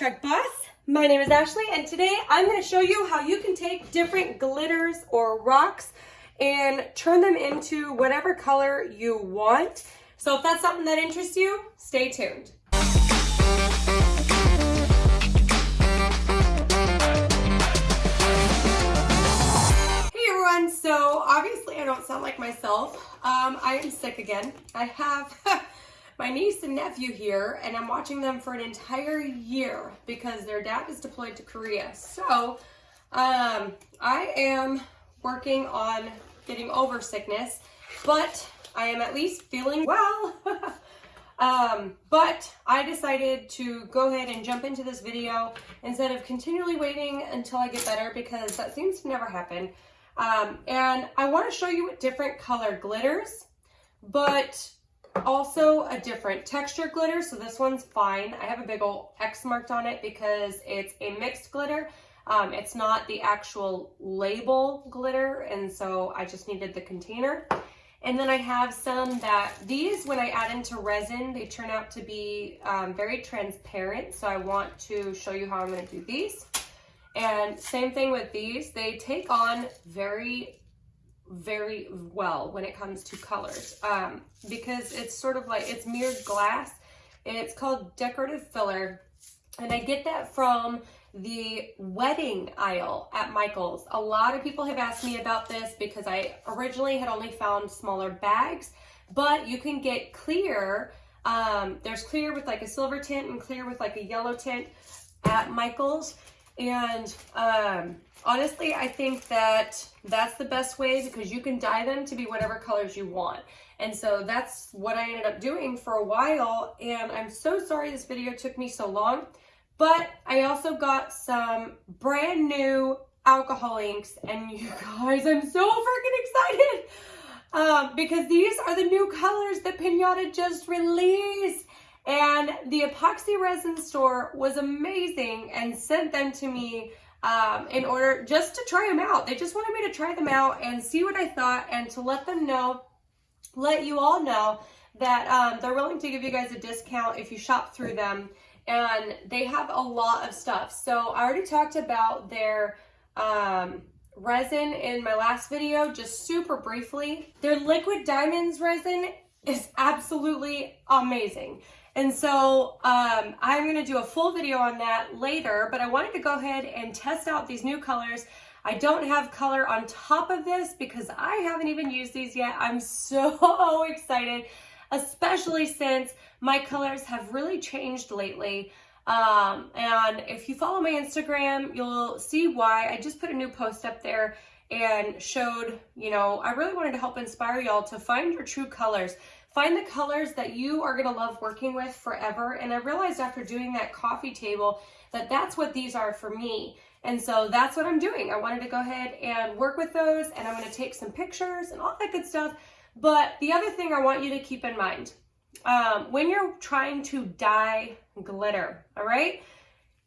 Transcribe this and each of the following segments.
Laugh Boss. My name is Ashley and today I'm going to show you how you can take different glitters or rocks and turn them into whatever color you want. So if that's something that interests you, stay tuned. Hey everyone, so obviously I don't sound like myself. Um, I am sick again. I have my niece and nephew here and I'm watching them for an entire year because their dad is deployed to Korea. So um, I am working on getting over sickness, but I am at least feeling well. um, but I decided to go ahead and jump into this video instead of continually waiting until I get better because that seems to never happen. Um, and I want to show you different color glitters, but also a different texture glitter. So this one's fine. I have a big old X marked on it because it's a mixed glitter. Um, it's not the actual label glitter. And so I just needed the container. And then I have some that these, when I add into resin, they turn out to be um, very transparent. So I want to show you how I'm going to do these. And same thing with these, they take on very very well when it comes to colors um, because it's sort of like, it's mirrored glass. It's called decorative filler. And I get that from the wedding aisle at Michael's. A lot of people have asked me about this because I originally had only found smaller bags, but you can get clear. Um, there's clear with like a silver tint and clear with like a yellow tint at Michael's. And um, honestly, I think that that's the best way because you can dye them to be whatever colors you want. And so that's what I ended up doing for a while. And I'm so sorry this video took me so long, but I also got some brand new alcohol inks and you guys, I'm so freaking excited um, because these are the new colors that Pinata just released. And the epoxy resin store was amazing and sent them to me um, in order just to try them out. They just wanted me to try them out and see what I thought and to let them know, let you all know that um, they're willing to give you guys a discount if you shop through them. And they have a lot of stuff. So I already talked about their um, resin in my last video, just super briefly. Their liquid diamonds resin is absolutely amazing. And so um, I'm to do a full video on that later, but I wanted to go ahead and test out these new colors. I don't have color on top of this because I haven't even used these yet. I'm so excited, especially since my colors have really changed lately. Um, and if you follow my Instagram, you'll see why. I just put a new post up there and showed, you know, I really wanted to help inspire y'all to find your true colors. Find the colors that you are gonna love working with forever. And I realized after doing that coffee table that that's what these are for me. And so that's what I'm doing. I wanted to go ahead and work with those and I'm gonna take some pictures and all that good stuff. But the other thing I want you to keep in mind, um, when you're trying to dye glitter, all right?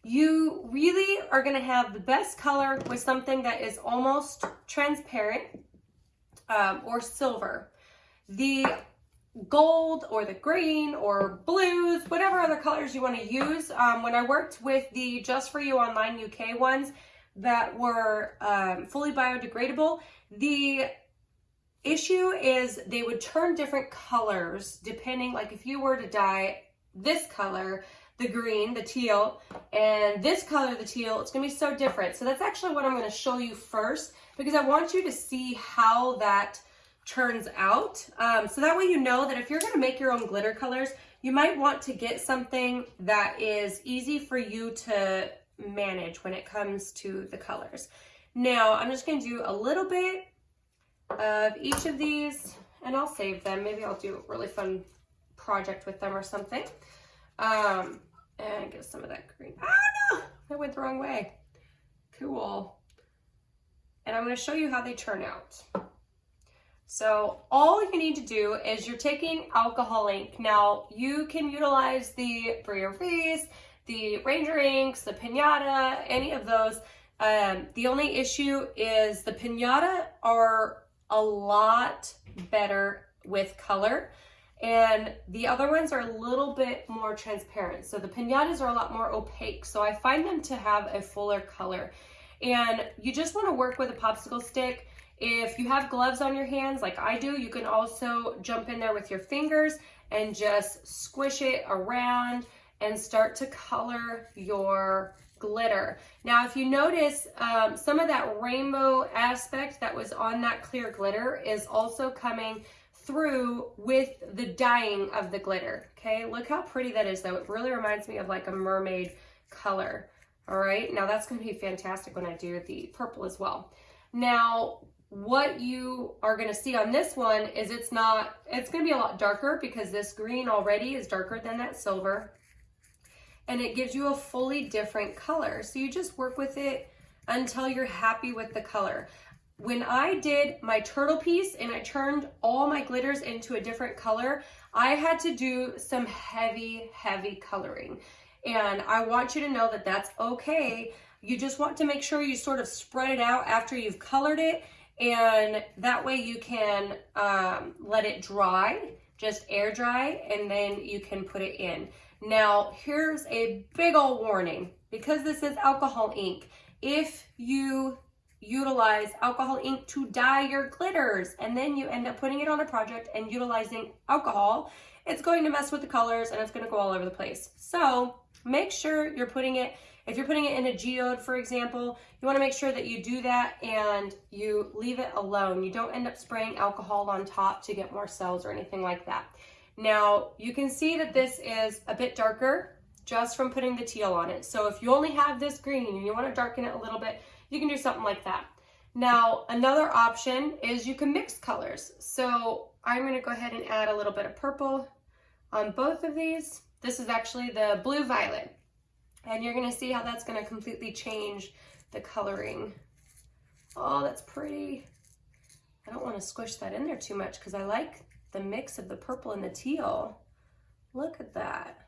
You really are gonna have the best color with something that is almost transparent um, or silver. The gold or the green or blues, whatever other colors you want to use. Um, when I worked with the Just For You Online UK ones that were um, fully biodegradable, the issue is they would turn different colors depending, like if you were to dye this color, the green, the teal, and this color, the teal, it's gonna be so different. So that's actually what I'm gonna show you first because I want you to see how that turns out. Um, so that way you know that if you're gonna make your own glitter colors, you might want to get something that is easy for you to manage when it comes to the colors. Now, I'm just gonna do a little bit of each of these and I'll save them. Maybe I'll do a really fun project with them or something. Um, and get some of that green. Oh no, I went the wrong way. Cool. And I'm gonna show you how they turn out. So all you need to do is you're taking alcohol ink. Now you can utilize the Brea Reese, the Ranger inks, the Pinata, any of those. Um, the only issue is the Pinata are a lot better with color and the other ones are a little bit more transparent. So the pinatas are a lot more opaque. So I find them to have a fuller color. And you just wanna work with a popsicle stick. If you have gloves on your hands like I do, you can also jump in there with your fingers and just squish it around and start to color your glitter. Now, if you notice, um, some of that rainbow aspect that was on that clear glitter is also coming through with the dyeing of the glitter, okay? Look how pretty that is though. It really reminds me of like a mermaid color, all right? Now that's gonna be fantastic when I do the purple as well. Now, what you are gonna see on this one is it's not, it's gonna be a lot darker because this green already is darker than that silver and it gives you a fully different color. So you just work with it until you're happy with the color. When I did my turtle piece and I turned all my glitters into a different color, I had to do some heavy, heavy coloring. And I want you to know that that's okay. You just want to make sure you sort of spread it out after you've colored it and that way you can um, let it dry, just air dry, and then you can put it in. Now, here's a big old warning. Because this is alcohol ink, if you utilize alcohol ink to dye your glitters and then you end up putting it on a project and utilizing alcohol, it's going to mess with the colors and it's going to go all over the place. So make sure you're putting it if you're putting it in a geode, for example, you wanna make sure that you do that and you leave it alone. You don't end up spraying alcohol on top to get more cells or anything like that. Now, you can see that this is a bit darker just from putting the teal on it. So if you only have this green and you wanna darken it a little bit, you can do something like that. Now, another option is you can mix colors. So I'm gonna go ahead and add a little bit of purple on both of these. This is actually the blue violet. And you're gonna see how that's gonna completely change the coloring. Oh, that's pretty. I don't wanna squish that in there too much because I like the mix of the purple and the teal. Look at that.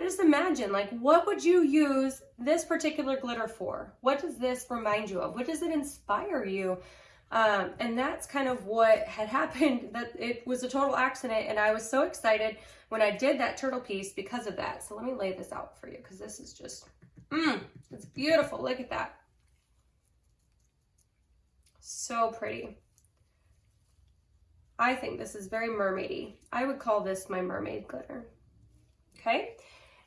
just imagine, like, what would you use this particular glitter for? What does this remind you of? What does it inspire you? Um, and that's kind of what had happened, that it was a total accident. And I was so excited when I did that turtle piece because of that. So let me lay this out for you because this is just, mmm, it's beautiful. Look at that. So pretty. I think this is very mermaidy. I would call this my mermaid glitter. Okay.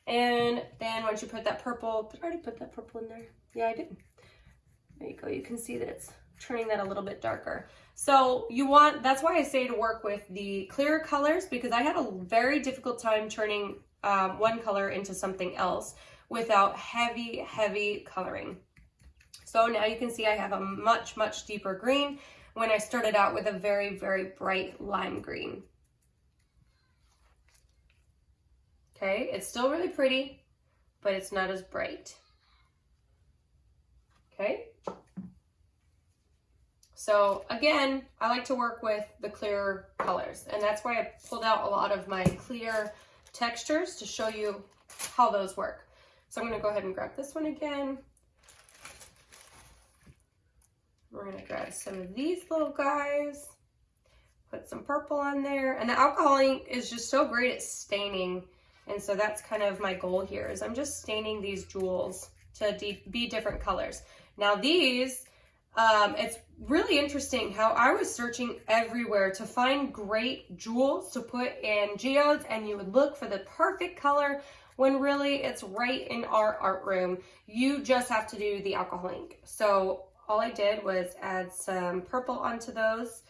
And then once you put that purple, did I already put that purple in there? Yeah, I did. There you go. You can see that it's turning that a little bit darker. So you want, that's why I say to work with the clearer colors because I had a very difficult time turning um, one color into something else without heavy, heavy coloring. So now you can see I have a much, much deeper green when I started out with a very, very bright lime green. Okay, it's still really pretty, but it's not as bright. Okay. So again, I like to work with the clear colors and that's why I pulled out a lot of my clear textures to show you how those work. So I'm gonna go ahead and grab this one again. We're gonna grab some of these little guys, put some purple on there. And the alcohol ink is just so great at staining. And so that's kind of my goal here is I'm just staining these jewels to be different colors. Now these, um, it's really interesting how I was searching everywhere to find great jewels to put in geodes and you would look for the perfect color when really it's right in our art room. You just have to do the alcohol ink. So all I did was add some purple onto those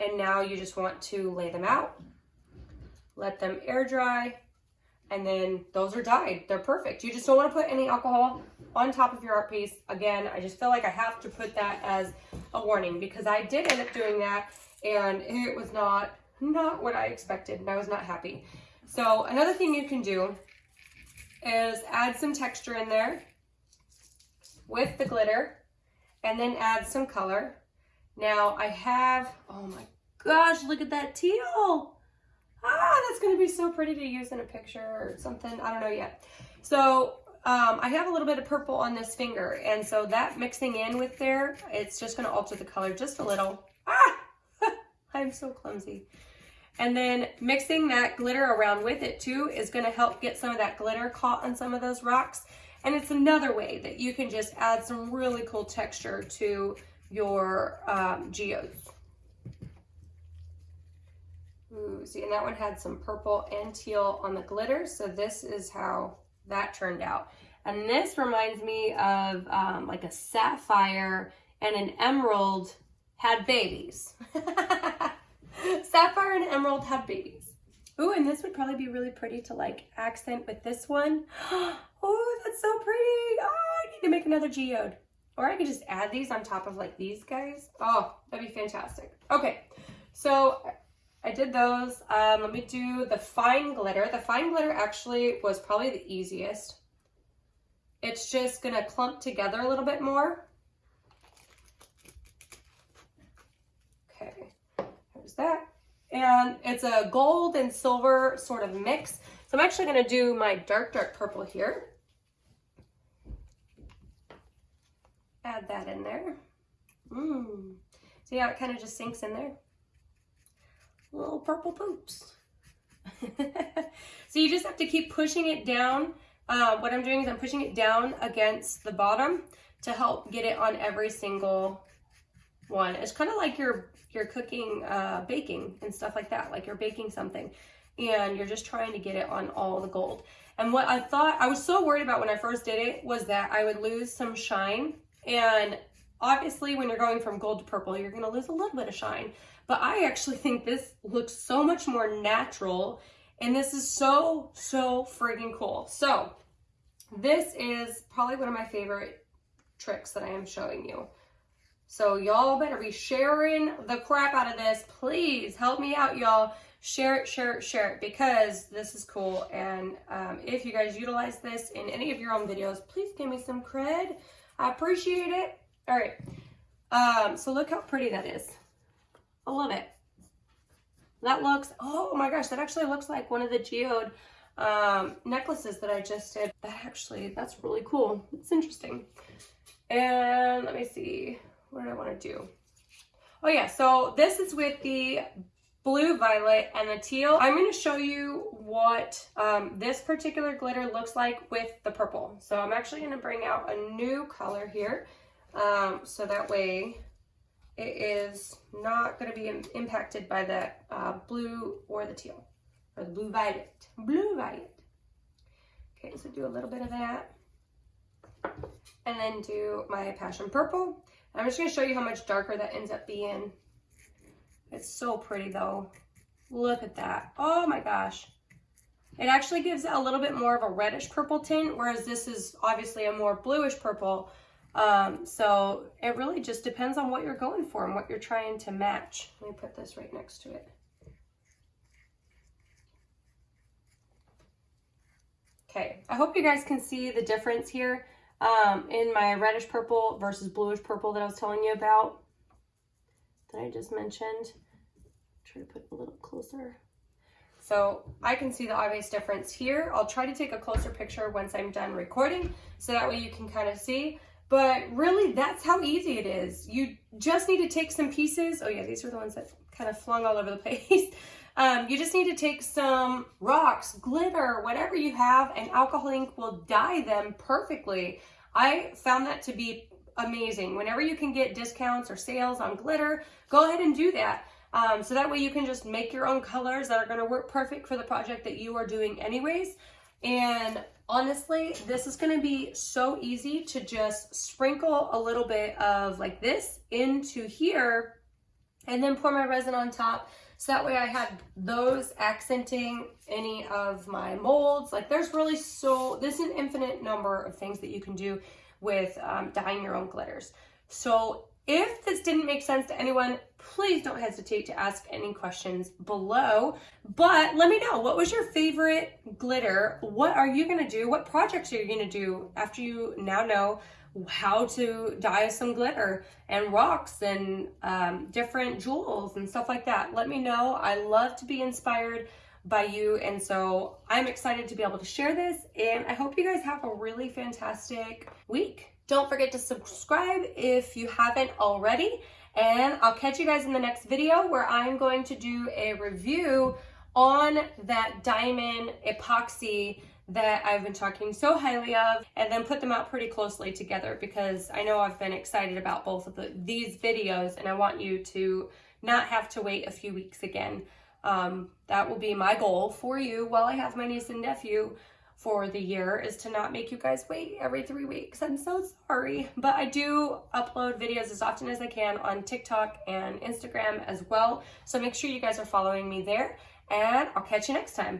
and now you just want to lay them out, let them air dry, and then those are dyed. They're perfect. You just don't want to put any alcohol on top of your art piece. Again, I just feel like I have to put that as a warning because I did end up doing that and it was not, not what I expected and I was not happy. So another thing you can do is add some texture in there with the glitter and then add some color. Now I have, oh my gosh, look at that teal. Ah, that's gonna be so pretty to use in a picture or something. I don't know yet. So um, I have a little bit of purple on this finger. And so that mixing in with there, it's just gonna alter the color just a little. Ah, I'm so clumsy. And then mixing that glitter around with it too is gonna help get some of that glitter caught on some of those rocks. And it's another way that you can just add some really cool texture to your um, geodes. And that one had some purple and teal on the glitter. So this is how that turned out. And this reminds me of um, like a sapphire and an emerald had babies. sapphire and emerald had babies. Ooh, and this would probably be really pretty to like accent with this one. Oh, that's so pretty. Oh, I need to make another geode. Or I could just add these on top of like these guys. Oh, that'd be fantastic. Okay, so I did those. Um, let me do the fine glitter. The fine glitter actually was probably the easiest. It's just gonna clump together a little bit more. Okay, there's that. And it's a gold and silver sort of mix. So I'm actually gonna do my dark, dark purple here. Add that in there. Mmm. See how it kind of just sinks in there? Little purple poops. so you just have to keep pushing it down. Uh, what I'm doing is I'm pushing it down against the bottom to help get it on every single one. It's kind of like you're, you're cooking, uh, baking and stuff like that, like you're baking something and you're just trying to get it on all the gold. And what I thought, I was so worried about when I first did it was that I would lose some shine. And obviously when you're going from gold to purple, you're gonna lose a little bit of shine. But I actually think this looks so much more natural and this is so, so friggin' cool. So this is probably one of my favorite tricks that I am showing you. So y'all better be sharing the crap out of this. Please help me out, y'all. Share it, share it, share it, because this is cool. And um, if you guys utilize this in any of your own videos, please give me some cred. I appreciate it. All right. Um, so look how pretty that is. I love it. That looks, oh my gosh, that actually looks like one of the geode um, necklaces that I just did. That actually, that's really cool. It's interesting. And let me see, what do I want to do? Oh yeah, so this is with the blue, violet, and the teal. I'm going to show you what um, this particular glitter looks like with the purple. So I'm actually going to bring out a new color here. Um, so that way it is not going to be impacted by the uh, blue or the teal, or the blue violet. Blue violet. Okay, so do a little bit of that. And then do my passion purple. I'm just going to show you how much darker that ends up being. It's so pretty though. Look at that. Oh my gosh. It actually gives a little bit more of a reddish purple tint, whereas this is obviously a more bluish purple. Um, so it really just depends on what you're going for and what you're trying to match. Let me put this right next to it. Okay, I hope you guys can see the difference here um, in my reddish purple versus bluish purple that I was telling you about that I just mentioned. Try to put a little closer. So I can see the obvious difference here. I'll try to take a closer picture once I'm done recording so that way you can kind of see. But really, that's how easy it is. You just need to take some pieces. Oh yeah, these are the ones that kind of flung all over the place. Um, you just need to take some rocks, glitter, whatever you have, and alcohol ink will dye them perfectly. I found that to be amazing. Whenever you can get discounts or sales on glitter, go ahead and do that. Um, so that way you can just make your own colors that are going to work perfect for the project that you are doing anyways. And honestly, this is going to be so easy to just sprinkle a little bit of like this into here and then pour my resin on top. So that way I had those accenting any of my molds. Like there's really so, this is an infinite number of things that you can do with um, dyeing your own glitters. So if this didn't make sense to anyone, please don't hesitate to ask any questions below. But let me know, what was your favorite glitter? What are you gonna do? What projects are you gonna do after you now know how to dye some glitter and rocks and um, different jewels and stuff like that? Let me know. I love to be inspired by you. And so I'm excited to be able to share this. And I hope you guys have a really fantastic week. Don't forget to subscribe if you haven't already. And I'll catch you guys in the next video where I'm going to do a review on that diamond epoxy that I've been talking so highly of and then put them out pretty closely together because I know I've been excited about both of the, these videos and I want you to not have to wait a few weeks again. Um, that will be my goal for you while I have my niece and nephew for the year is to not make you guys wait every three weeks. I'm so sorry, but I do upload videos as often as I can on TikTok and Instagram as well. So make sure you guys are following me there and I'll catch you next time.